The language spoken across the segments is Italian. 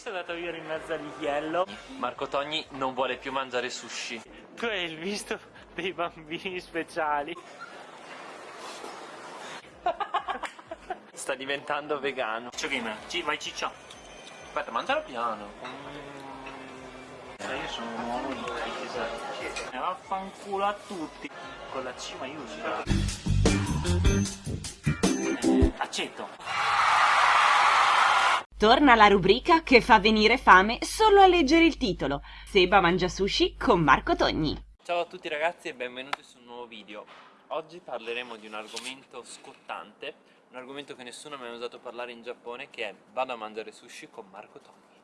sei andato a vivere in mezzo agli yellow? Marco Togni non vuole più mangiare sushi. Tu hai il visto dei bambini speciali. Sta diventando vegano. Ciccio gamer, ci vai ciccio. Aspetta, mangialo piano. Io sono un uomo di crisi. E vaffanculo a tutti. Con la C maiuscola. Accetto. Torna la rubrica che fa venire fame solo a leggere il titolo. Seba mangia sushi con Marco Togni. Ciao a tutti ragazzi e benvenuti su un nuovo video. Oggi parleremo di un argomento scottante, un argomento che nessuno mi ha usato parlare in Giappone che è vado a mangiare sushi con Marco Togni.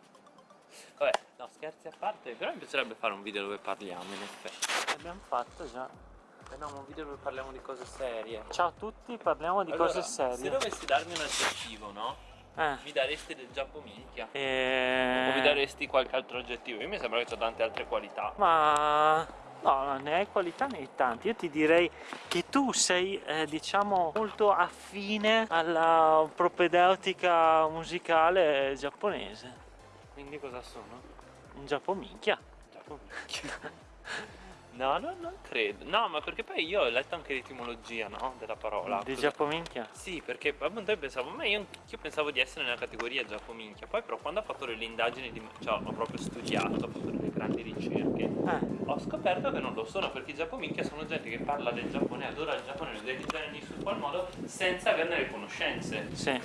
Vabbè, no scherzi a parte, però mi piacerebbe fare un video dove parliamo in effetti. L'abbiamo fatto già. Eh no, un video dove parliamo di cose serie. Ciao a tutti, parliamo di Allora, cose Se serie. dovessi darmi un aggettivo, no? Eh. Mi daresti del Giappo minchia. E... O mi daresti qualche altro aggettivo? Io mi sembra che ho tante altre qualità. Ma no, ne hai qualità ne hai tanti. Io ti direi che tu sei, eh, diciamo, molto affine alla propedeutica musicale giapponese. Quindi cosa sono? Un Giappo minchia. No, no, non credo. No, ma perché poi io ho letto anche l'etimologia, no? Della parola. Di Cosa- Giappo minchia. Sì, perché appunto io pensavo, ma io, io pensavo di essere nella categoria Giappo minchia. Poi però quando ho fatto delle indagini, di, cioè ho proprio studiato, ho fatto delle grandi ricerche, Eh. ho scoperto che non lo sono, perché i Giappo minchia sono gente che parla del Giappone, adora il Giappone, lo identifica in qual modo, senza averne le conoscenze. Sì.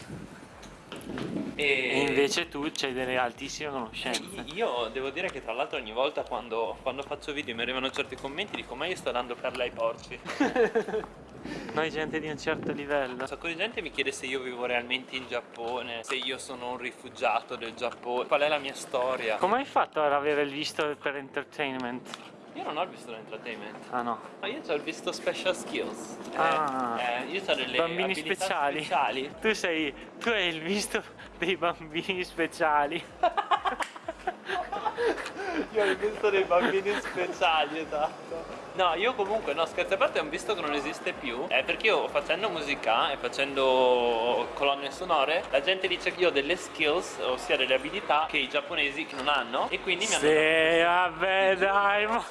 E, E invece tu c'hai delle altissime conoscenze. Io devo dire che tra l'altro ogni volta quando, quando faccio video mi arrivano certi commenti dico ma io sto dando perle ai porci. Noi gente di un certo livello. Un sacco di gente mi chiede se io vivo realmente in Giappone, se io sono un rifugiato del Giappone, qual è la mia storia. Come hai fatto ad avere il visto per entertainment? Io non ho il visto l'entertainment, Ah no. ma io ho il visto special skills. Ah. eh, io ho delle bambini speciali. speciali. Tu sei. Tu hai il visto dei bambini speciali. Io ho il visto dei bambini speciali, esatto. No, io comunque, no, scherzi a parte, un visto che non esiste più. È perché io facendo musica e facendo colonne sonore, la gente dice che io ho delle skills, ossia delle abilità che i giapponesi non hanno. E quindi mi hanno. Sì, vabbè, dai, ma.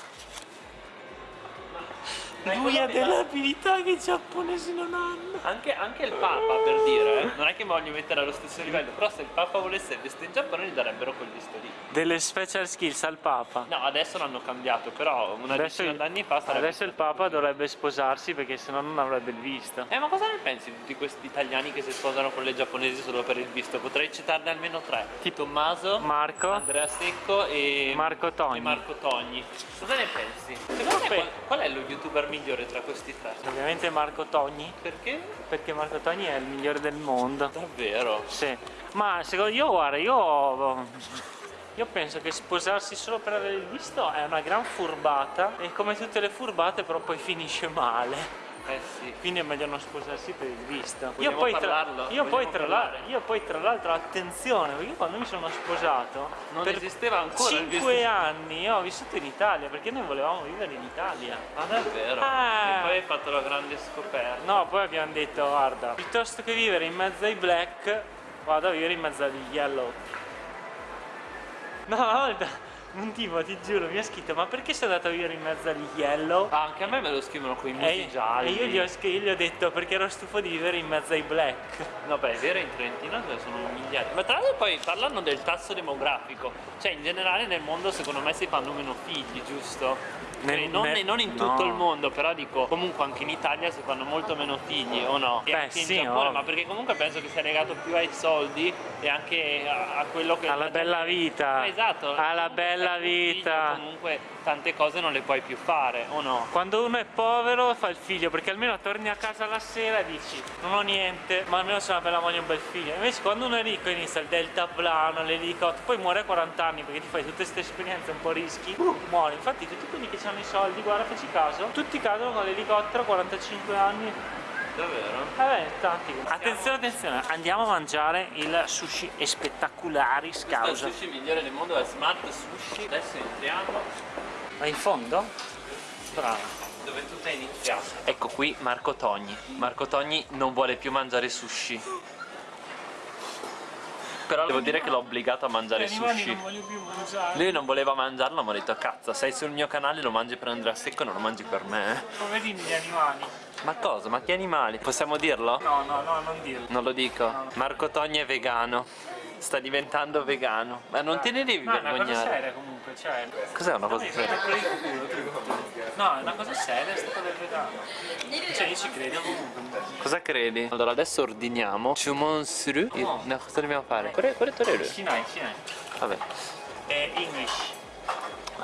Lui ha delle abilità che i giapponesi non hanno. Anche, anche il Papa, per dire, eh, non è che mi voglio mettere allo stesso livello, però se il Papa volesse il visto in Giappone gli darebbero quel visto lì. Delle special skills al Papa. No, adesso l'hanno cambiato, però una Adesso, decina d'anni fa sarebbe adesso il Papa dovrebbe sposarsi perché sennò non avrebbe il visto. Eh, ma cosa ne pensi di tutti questi italiani che si sposano con le giapponesi solo per il visto? Potrei citarne almeno tre. Tipo Tommaso, Marco, Andrea Secco e Marco Togni. e Marco Togni. Cosa ne pensi? Secondo te Beh. qual, qual è lo youtuber migliore tra questi tre? Ovviamente Marco Togni, Perché? perché Marco Togni è il migliore del mondo. Davvero? Sì, ma secondo io, guarda, io, io penso che sposarsi solo per avere il visto è una gran furbata e come tutte le furbate però poi finisce male. Eh sì. Quindi è meglio non sposarsi per il visto. Io poi, tra, io, poi la- io poi tra l'altro, attenzione, perché io quando mi sono sposato Non per esisteva ancora il visto. 5 anni ho vissuto in Italia perché noi volevamo vivere in Italia. Ah, davvero? Ah. E poi hai fatto la grande scoperta. No, poi abbiamo detto, guarda, piuttosto che vivere in mezzo ai black, vado a vivere in mezzo agli yellow. No, volta un tipo, ti giuro, mi ha scritto, ma perché sei andato a vivere in mezzo agli yellow? Ah, anche a me me lo scrivono con i musi E, gialli. e io, gli ho, io gli ho detto perché ero stufo di vivere in mezzo ai black. No, beh, è vero, in Trentino sono migliaia. Ma tra l'altro poi parlano del tasso demografico. Cioè, in generale nel mondo secondo me si fanno meno figli, giusto? Nel- non, nel- non in tutto no. il mondo, però dico, comunque anche in Italia si fanno molto meno figli, o no? E Beh, anche in sì, Giappone, ovvio. ma perché comunque penso che sia legato più ai soldi e anche a, a quello che... Alla la bella vita. Eh, Esatto. Alla bella un figlio, vita. Comunque tante cose non le puoi più fare, o no? Quando uno è povero fa il figlio perché almeno torni a casa la sera e dici non ho niente ma almeno se una bella moglie e un bel figlio invece quando uno è ricco inizia il deltaplano, l'elicottero poi muore a 40 anni perché ti fai tutte queste esperienze un po' rischi muore infatti tutti quelli che hanno i soldi guarda facci caso tutti cadono con l'elicottero a 45 anni Davvero? vabbè tanti attenzione attenzione andiamo a mangiare il sushi e spettacolari Questo è il scausa sushi migliore del mondo, è Smart Sushi. Adesso entriamo ma in fondo? bravo dove tutto è iniziato. Ecco qui Marco Togni. Marco Togni non vuole più mangiare sushi. Però devo dire che l'ho obbligato a mangiare sushi. non voglio più mangiare. Lui non voleva mangiarlo, ma ho detto cazzo, sei sul mio canale, lo mangi per Andrea Secco, non lo mangi per me. eh." Poverini gli animali. Ma cosa? Ma che animali? Possiamo dirlo? No, no, no, non dirlo. Non lo dico. Marco Togni è vegano. Sta diventando vegano. Ma non te ne devi No, è una cosa vergognare. seria comunque, cioè. Cos'è una No, cosa seria? No, è una cosa seria sta cosa del vegano. Cioè io ci credo comunque. Cosa credi? Allora adesso ordiniamo Chumon suru. No. No, cosa dobbiamo fare? Quale, torero? Shinai, Shinai. Vabbè. È English.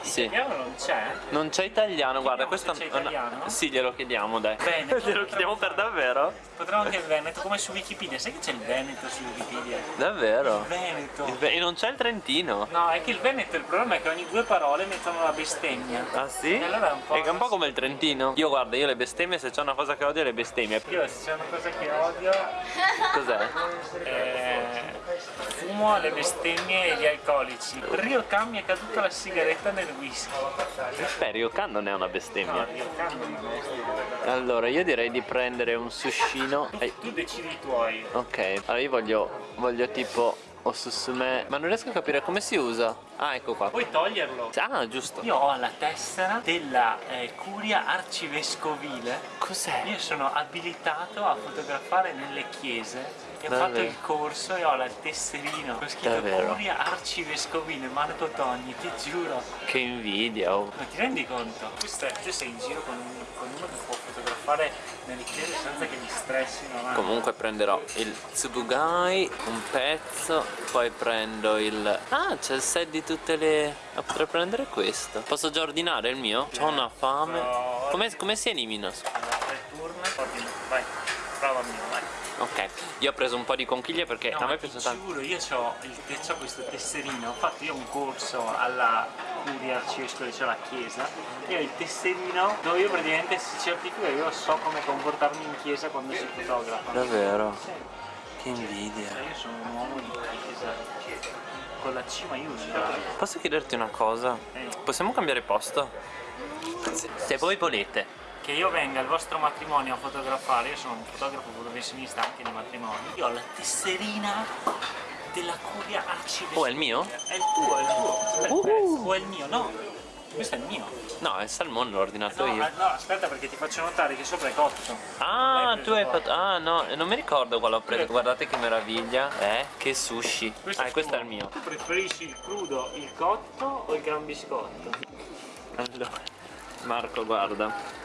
Sì. Italiano non c'è? Non c'è italiano, guarda, questo è una- italiano. Sì, glielo chiediamo, dai. Bene. glielo chiediamo per davvero? Potremmo anche il Veneto, come su Wikipedia. Sai che c'è il Veneto su Wikipedia? Davvero? Veneto. Il Ve- e non c'è il Trentino. No, è che il Veneto il problema è che ogni due parole mettono la bestemmia. Ah sì? E allora è un po'. È un po' come il Trentino. Io guarda, io le bestemmie, se c'è una cosa che odio le bestemmie. Io se c'è una cosa che odio Cos'è? eh, fumo le bestemmie e gli alcolici. Ryokan mi è caduta la sigaretta nel whisky. Beh, Ryokan non è una bestemmia. Ryokan non è una bestemmia. Allora, io direi di prendere un sushino. Eh, Tu decidi i tuoi. ok, allora io voglio, voglio tipo osusume. Ma non riesco a capire come si usa. Ah, ecco qua. Puoi toglierlo. Ah, giusto. Io ho la tessera della eh, curia arcivescovile. Cos'è? Io sono abilitato a fotografare nelle chiese. E ho fatto il corso e ho il tesserino. Ho scritto Davvero? curia arcivescovile, Marco Togni, ti giuro. Che invidia. oh. Ma ti rendi conto? Questo è, tu sei in giro con, con uno che può fotografare nelle chiese senza che gli stressino. ma- Comunque prenderò il tsubugai, un pezzo, poi prendo il... Ah, c'è il set di tutte le... Ah, potrei prendere questo. Posso già ordinare il mio? Ho una fame. Come, come si elimina? Vai, prova mio. Ok, io ho preso un po' di conchiglie perché No, a me ma piace tanto. giuro, io ho questo tesserino, ho fatto io un corso alla curia arcivescovile, cioè alla chiesa, e ho il tesserino dove io praticamente si certifica, io so come comportarmi in chiesa quando si fotografa. Davvero? Sì, Che invidia. cioè io sono un uomo di chiesa, con la C maiuscola. Posso chiederti una cosa? Eh. Possiamo cambiare posto? Se, se voi volete. Che io venga al vostro matrimonio a fotografare, io sono un fotografo professionista anche di matrimoni, io ho la tesserina della curia arcivescovile. Oh, è il mio? È il tuo, è il tuo. Uh. O è il mio? No, questo è il mio. No, il salmone l'ho ordinato No, io. no, aspetta perché ti faccio notare che sopra è cotto. Ah, tu hai fatto. Ah, no, non mi ricordo quale ho preso. Guardate che meraviglia. Eh, che sushi. Ah, questo tuo. è il mio. Tu preferisci il crudo, il cotto o il gran biscotto? Allora, Marco, guarda.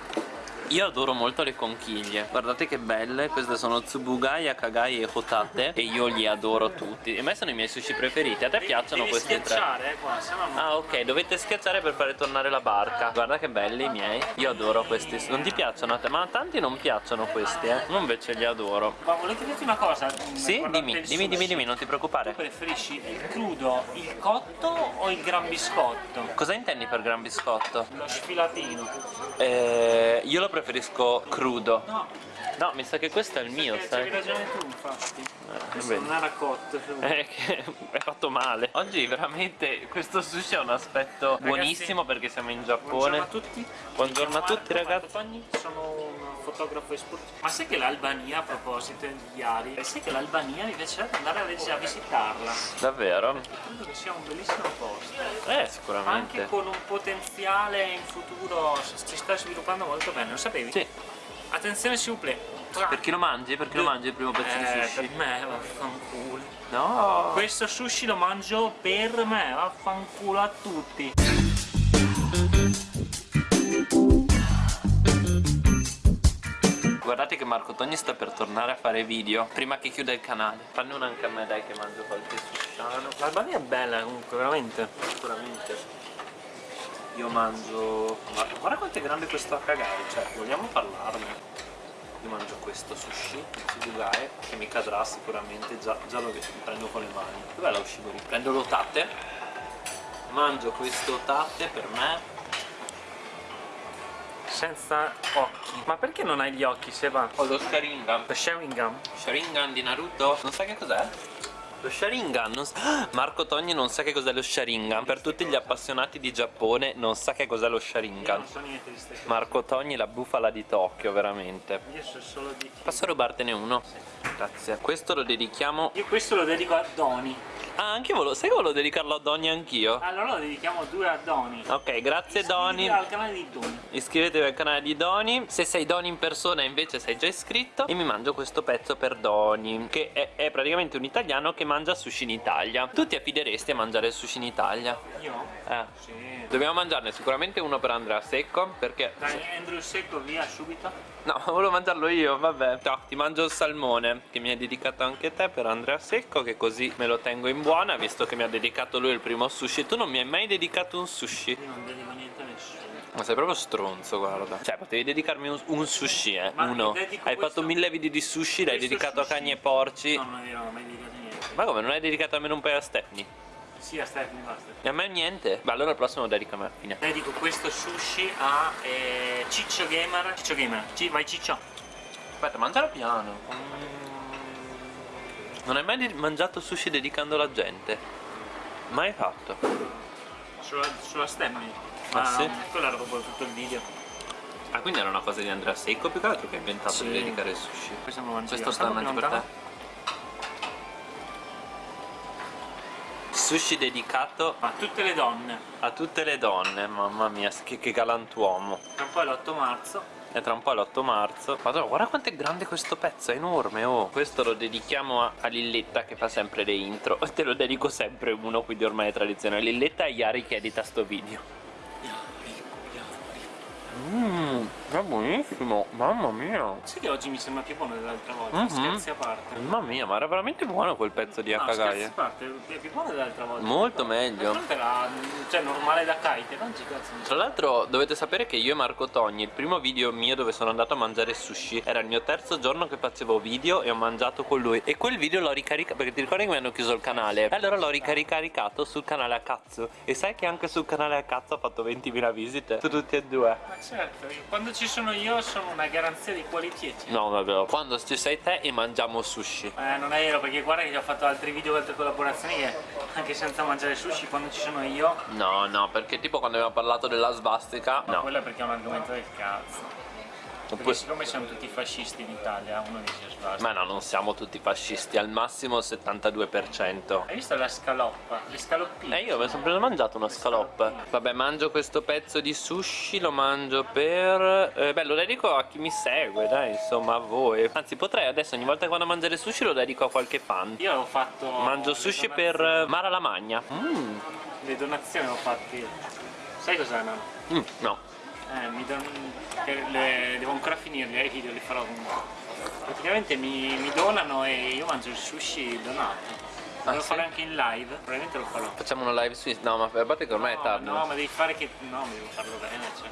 Io adoro molto le conchiglie, guardate che belle, queste sono Tsubugai, Akagai e Hotate e io li adoro tutti. E a me sono i miei sushi preferiti, a te piacciono Devi questi tre? schiacciare, eh, no non... Ah ok, dovete schiacciare per fare tornare la barca Guarda che belli i miei Io adoro questi Non ti piacciono a te? Ma a tanti non piacciono questi eh Io invece li adoro Ma volete dirti una cosa? Sì? Dimmi, dimmi, dimmi, dimmi, non ti Tu preoccupare preferisci il crudo, il cotto o il gran biscotto? Cosa intendi per gran biscotto? Lo sfilatino. Eh, io lo preferisco crudo No, No, mi sa che questo è il mio, perché c'avevi sai ragione tu infatti. Questo vedi. non era cotto. Eh, che è fatto male Oggi veramente questo sushi ha un aspetto buonissimo perché siamo in Giappone Buongiorno a tutti. Buongiorno a tutti, ragazzi. Sono fotografo esportivo. Ma sai che l'Albania, a proposito di Iari, sai che l'Albania mi piacerebbe andare a, a visitarla? Davvero? Credo che sia un bellissimo posto. Eh, Anche sicuramente con un potenziale in futuro si sta sviluppando molto bene, lo sapevi? Sì Attenzione plaît. Per chi lo mangi? Per chi lo mangi il primo pezzo di Eh, sushi? per me, vaffanculo. No Questo sushi lo mangio per me, vaffanculo a tutti. Guardate che Marco Togni sta per tornare a fare video Prima che chiuda il canale. Fanne una anche a me dai che mangio qualche sushiano L'Albania è bella comunque, veramente. Sicuramente. Io mangio Ma guarda quanto è grande questo Akagari Cioè vogliamo parlarne? Io mangio questo sushi tsubugae Che mi cadrà sicuramente Già, già lo prendo con le mani. Dov'è la ushibori? Prendo l'otate. Mangio questo otate per me Senza occhi. Ma perché non hai gli occhi, Seba? Ho lo Sharingan Lo Sharingan? Sharingan di Naruto Non sai che cos'è? Lo Sharingan, non sa- Marco Togni non sa che cos'è lo Sharingan Per tutti gli appassionati di Giappone non sa che cos'è lo Sharingan non so. Marco Togni la bufala di Tokyo, veramente Io so solo di Posso rubartene uno? Grazie Questo lo dedichiamo Io questo lo dedico a Doni. Ah, anche volevo, sai che volevo dedicarlo a Donny anch'io? Allora lo dedichiamo due a Doni. Ok, grazie Doni. Iscriviti al canale di Doni. Iscrivetevi al canale di Doni. Se sei Doni in persona invece sei già iscritto. E mi mangio questo pezzo per Doni. Che è, è praticamente un italiano che mangia sushi in Italia. Tu ti affideresti a mangiare il sushi in Italia? Io? Eh. Sì. Dobbiamo mangiarne sicuramente uno per Andrea Secco. Perché. Dai, Andrew Secco via subito. No, volevo mangiarlo io, vabbè. Ciao, ti mangio il salmone che mi hai dedicato anche te per Andrea Secco. Che così me lo tengo in buona, visto che mi ha dedicato lui il primo sushi. Tu non mi hai mai dedicato un sushi. Io non dedico niente a nessuno. Ma sei proprio stronzo, guarda. Cioè, potevi dedicarmi un, un sushi, eh. Ma Uno. Hai questo- fatto mille video di sushi, l'hai dedicato sushi- a cagni e porci. No, non ho mai dedicato niente. Ma come, non hai dedicato almeno un paio a Stephanie? Sì, a Stephanie basta. E a me niente. Beh, allora il prossimo lo dedico a me. Fine. Dedico questo sushi a eh, Ciccio Gamer. Ciccio Gamer. Ci- vai Ciccio. Aspetta, mangialo piano. Non hai mai mangiato sushi dedicando alla gente? Mai fatto. Sulla, sulla Stephanie. Ah, sì? quello era proprio tutto il video. Ah, quindi era una cosa di Andrea Secco più che altro che ha inventato Sì. di dedicare il sushi. Questo Questo sta più per te? Sushi dedicato A tutte le donne. a tutte le donne, mamma mia, che, che galantuomo. Tra poi l'8 marzo. E tra un po' è l'8 marzo. Madonna, guarda quanto è grande questo pezzo, è enorme, oh. Questo lo dedichiamo a, a Lilletta che fa sempre le intro. Te lo dedico sempre uno, quindi ormai è tradizione. Lilletta e Yari che edita sto video. Mmm, è buonissimo, mamma mia. Sai che oggi mi sembra più buono dell'altra volta? Mhm. Scherzi a parte. Mamma mia, ma era veramente buono quel pezzo di No, scherzi a Akagaya. parte, è più buono dell'altra volta. Molto meglio. Era cioè, normale da kite, non ci cazzo. Tra l'altro dovete sapere che io e Marco Togni, il primo video mio dove sono andato a mangiare sushi, era il mio terzo giorno che facevo video e ho mangiato con lui. E quel video l'ho ricaricato, perché ti ricordi che mi hanno chiuso il canale? E allora l'ho ricaricato sul canale a cazzo. E sai che anche sul canale a cazzo ha fatto 20.000 visite? Su tutti e due. Ma certo, io- quando ci sono io sono una garanzia di qualità. No, vabbè. Quando ci sei te e mangiamo sushi. Eh, non è vero perché guarda che ho fatto altri video, altre collaborazioni che anche senza mangiare sushi quando ci sono io, No, no, perché tipo quando abbiamo parlato della svastica. No. quello è perché è un argomento del cazzo. Perché Oppure- siccome siamo tutti fascisti in Italia, uno dice sbasta. Ma no, non siamo tutti fascisti, al massimo il 72%. Hai visto la scaloppa? Le scaloppine? Eh io mi sono preso mangiato una scaloppa Vabbè mangio questo pezzo di sushi Lo mangio per... Eh, beh lo dedico a chi mi segue dai insomma a voi Anzi potrei adesso ogni volta che vado a mangiare sushi Lo dedico a qualche fan Io ho fatto... Mangio sushi per eh, Mara Lamagna mm. Le donazioni ho fatte io. Sai cos'è no? Mm, No Eh, mi don... le... devo ancora finirli, eh, i video li farò comunque. Praticamente mi, mi donano e io mangio il sushi donato. Devo sì? fare anche in live, probabilmente lo farò. Facciamo una live su No ma a parte che ormai è no, tardi no, ma devi fare che. No, ma devo farlo bene, cioè.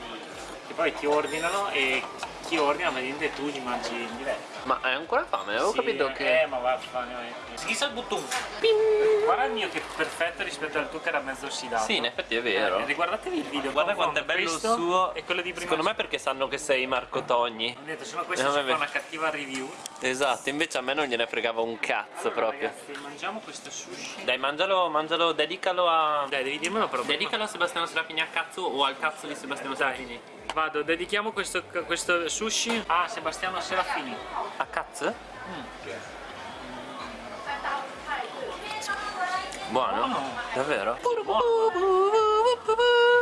Che poi ti ordinano e chi ordina praticamente tu li mangi in diretta. Ma hai ancora fame? Avevo Sì, capito che... Eh, ma va, Schissa il bottone. Guarda il mio che è perfetto rispetto al tuo che era mezzo ossidato. Sì in effetti è vero Eh, riguardatevi il video. Guarda quanto è bello il suo E quello di prima. Secondo me perché sanno che sei Marco Togni Ho detto, se no questo No, vabbè. fa una cattiva review. Esatto invece a me non gliene fregava un cazzo proprio Ragazzi, mangiamo questo sushi. Dai mangialo, mangialo, dedicalo a... Dai, devi dirmelo però. Dedicalo a Sebastiano Serafini a cazzo o al cazzo di Sebastiano. Serafini? Vado, dedichiamo questo, questo sushi a Sebastiano Serafini. A cazzo? Buono? Buono. Davvero?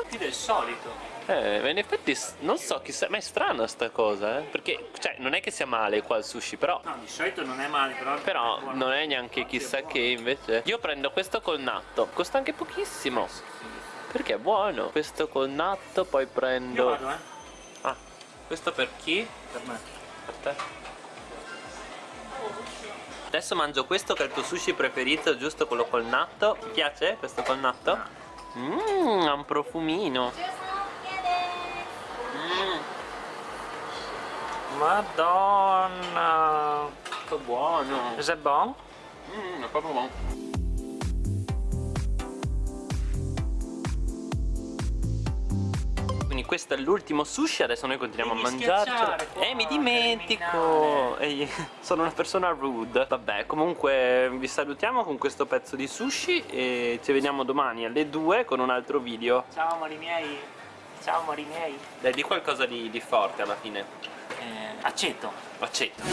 Più del solito. Eh, in effetti non so chissà, ma è strana sta cosa, eh? Perché, cioè, non è che sia male qua il sushi, però... No, di solito non è male, però. Però è non è neanche chissà che invece. Io prendo questo col natto, costa anche pochissimo. Perché è buono. Questo col natto, poi Io prendo. vado, eh. Ah, questo per chi? Per me. Per te. Adesso mangio questo che è il tuo sushi preferito, giusto quello col natto. Ti piace questo col natto? Mmm, ha un profumino. Mmm, Madonna. che buono. È buono? Mmm, è proprio buono. Quindi questo è l'ultimo sushi, adesso noi continuiamo Devi a schiacciare qua, Eh, mi dimentico! Ehi, sono una persona rude. Vabbè, comunque vi salutiamo con questo pezzo di sushi e ci vediamo domani alle 2 con un altro video. Ciao amori miei. Ciao amori miei. Dai, di qualcosa di, di forte alla fine. Eh, accetto. Accetto.